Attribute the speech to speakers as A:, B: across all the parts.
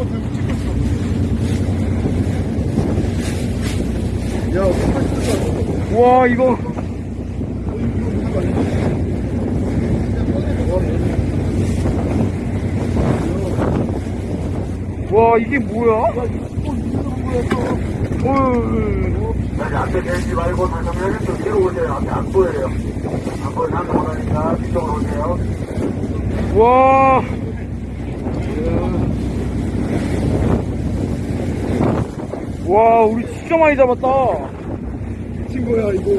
A: 한번 들고 찍고 있어. 야, 팔
B: 와, 이거. 와, 이게 뭐야?
C: 여기 앞에 대지 말고 잠깐만 좀 뒤로 오세요. 앞에 안 보여요. 안 보여서 한번 하니까 뒤쪽으로 오세요.
B: 와. 와, 우리 진짜 많이 잡았다.
A: 미친 거야, 이거.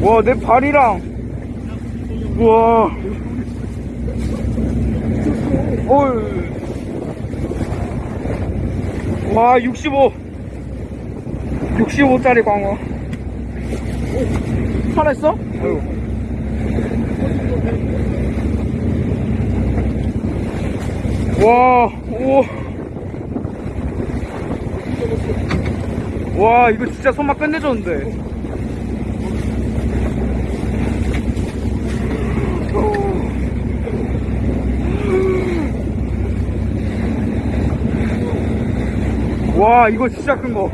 B: 와, 내 발이랑. 우와. 어이. 와, 65. 65짜리 광어. 살았어? 아유. 와, 오. 와, 이거 진짜 손맛 끝내줬는데. 와 이거 진짜 큰 거.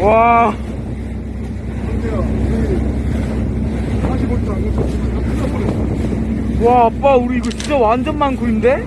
B: 와, 와 아빠 우리 이거 진짜 완전 많고인데?